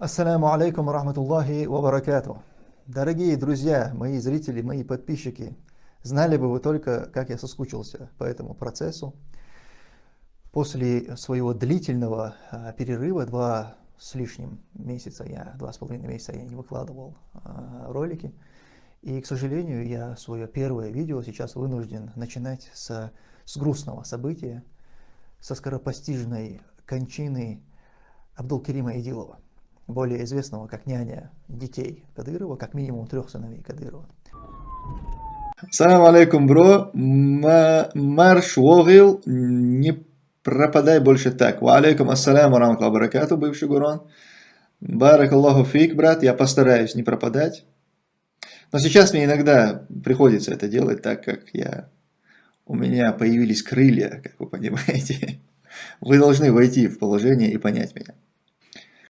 Ассаляму алейкум рахматуллахи ва. Дорогие друзья, мои зрители, мои подписчики, знали бы вы только, как я соскучился по этому процессу. После своего длительного а, перерыва, два с лишним месяца, я, два с половиной месяца я не выкладывал а, ролики. И, к сожалению, я свое первое видео сейчас вынужден начинать с, с грустного события, со скоропостижной кончины Абдулкерима Идилова, более известного как няня детей Кадырова, как минимум трех сыновей Кадырова. Салам алейкум, бро. Марш Вогил, не пропадай больше так. Ва алейкум ассаляму раматлаху баракату, бывший Гурон. Барак Аллаху фик, брат, я постараюсь не пропадать. Но сейчас мне иногда приходится это делать, так как я, у меня появились крылья, как вы понимаете. Вы должны войти в положение и понять меня.